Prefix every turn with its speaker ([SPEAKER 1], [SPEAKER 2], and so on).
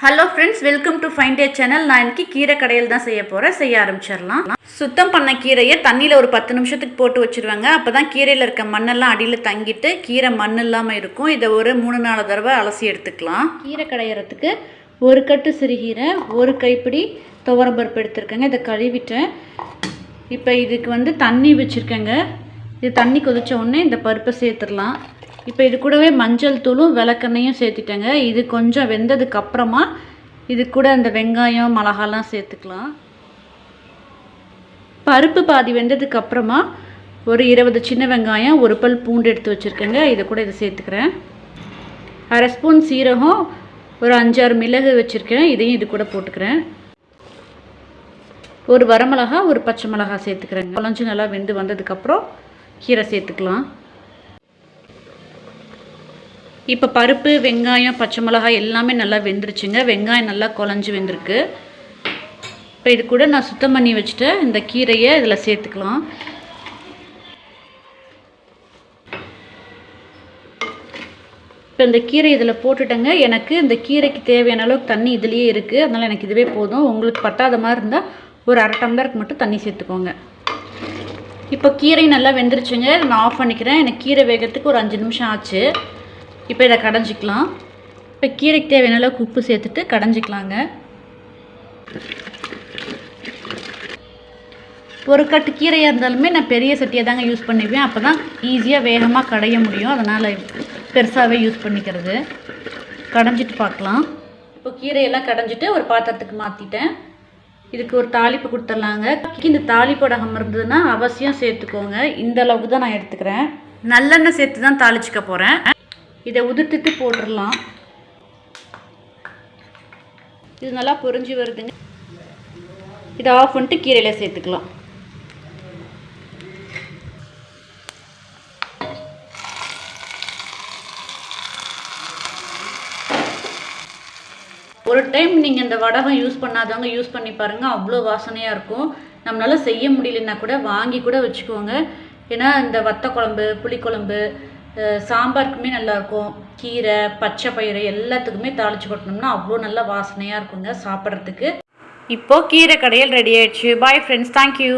[SPEAKER 1] Hello friends welcome to fine day channel நான் இன்னைக்கு கீரை கடையில் தான் செய்ய போகிறேன் செய்ய ஆரம்பிச்சிடலாம். சுத்தம் பண்ண கீரையை தண்ணியில் ஒரு பத்து நிமிஷத்துக்கு போட்டு வச்சுருவாங்க. அப்போ தான் கீரையில் இருக்க மண்ணெல்லாம் அடியில் தங்கிட்டு கீரை மண் இல்லாமல் இருக்கும். இதை ஒரு மூணு நாலு தடவை அலசி எடுத்துக்கலாம். கீரை கடையிறதுக்கு ஒரு கட்டு சிறுகீரை ஒரு கைப்பிடி துவரம்பருப்பு எடுத்துருக்கேங்க. இதை கழுவிட்டேன். இப்போ இதுக்கு வந்து தண்ணி வச்சுருக்கேங்க. இது தண்ணி கொதித்த உடனே இந்த பருப்பை சேர்த்துடலாம். இப்போ இது கூடவே மஞ்சள் தூளும் விளக்கெண்ணையும் சேர்த்துட்டேங்க. இது கொஞ்சம் வெந்ததுக்கு அப்புறமா இது கூட அந்த வெங்காயம் மிளகாலாம் சேர்த்துக்கலாம். பருப்பு பாதி வெந்ததுக்கு அப்புறமா ஒரு இருபது சின்ன வெங்காயம் ஒரு பல் பூண்டு எடுத்து வச்சுருக்கேங்க. இதை கூட இதை சேர்த்துக்கிறேன். அரை ஸ்பூன் சீரகம் ஒரு அஞ்சாறு மிளகு வச்சுருக்கேன். இதையும் இது கூட போட்டுக்கிறேன். ஒரு வரமிளகா ஒரு பச்சை மிளகா சேர்த்துக்கிறேங்க. குழஞ்சி நல்லா வெந்து வந்ததுக்கப்புறம் கீரை சேர்த்துக்கலாம். இப்போ பருப்பு வெங்காயம் பச்சை மிளகாய் எல்லாமே நல்லா வெந்துருச்சுங்க. வெங்காயம் நல்லா குழஞ்சி வெந்திருக்கு. இப்போ இது கூட நான் சுத்தம் பண்ணி வச்சுட்டு. இந்த கீரையை இதில் சேர்த்துக்கலாம். இப்போ இந்த கீரை இதில் போட்டுட்டேங்க. எனக்கு இந்த கீரைக்கு தேவையான அளவுக்கு தண்ணி இதுலேயே இருக்குது அதனால் எனக்கு இதுவே போதும். உங்களுக்கு பட்டாத மாதிரி இருந்தால் ஒரு அரை டம்ளருக்கு மட்டும் தண்ணி சேர்த்துக்கோங்க. இப்போ கீரை நல்லா வெந்துருச்சுங்க. நான் ஆஃப் பண்ணிக்கிறேன். எனக்கு கீரை வேகிறதுக்கு ஒரு அஞ்சு நிமிஷம் ஆச்சு. இப்போ இதை கடைஞ்சிக்கலாம். இப்போ கீரைக்கு தேவையான அளவுக்கு உப்பு சேர்த்துட்டு கடைஞ்சிக்கலாங்க. ஒரு கட்டு கீரையாக இருந்தாலுமே நான் பெரிய சட்டியை தாங்க யூஸ் பண்ணிப்பேன். அப்போ தான் ஈஸியாக வேகமாக கடைய முடியும். அதனால் பெருசாகவே யூஸ் பண்ணிக்கிறது. கடைஞ்சிட்டு பார்க்கலாம். இப்போ கீரையெல்லாம் கடைஞ்சிட்டு ஒரு பாத்திரத்துக்கு மாற்றிட்டேன் இதுக்கு ஒரு தாளிப்பு கொடுத்துட்லாங்க. இந்த தாளிப்படகம் இருந்ததுன்னா அவசியம் சேர்த்துக்கோங்க. இந்த அளவுக்கு தான் நான் எடுத்துக்கிறேன். நல்லெண்ணெய் சேர்த்து தான் தாளிச்சிக்க போகிறேன் இதை உதிர்த்துட்டு போட்டுடலாம் இது நல்லா பொரிஞ்சு வருதுங்க. இதை ஆஃப் பண்ணிட்டு கீரையில் சேர்த்துக்கலாம். ஒரு டைம் நீங்கள் இந்த வடகம் யூஸ் பண்ணாதவங்க யூஸ் பண்ணி பாருங்கள் அவ்வளோ வாசனையாக இருக்கும். நம்மளால் செய்ய முடியலன்னா கூட வாங்கி கூட வச்சுக்கோங்க. ஏன்னா இந்த வத்த குழம்பு புளிக்குழம்பு சாம்பாருக்குமே நல்லாயிருக்கும் கீரை பச்சை பயிறு எல்லாத்துக்குமே தாளித்து கொட்டினோம்னா அவ்வளோ நல்ல வாசனையாக இருக்குங்க சாப்பிட்றதுக்கு. இப்போது கீரை கடையில் ரெடி ஆயிடுச்சு. Bye friends thank you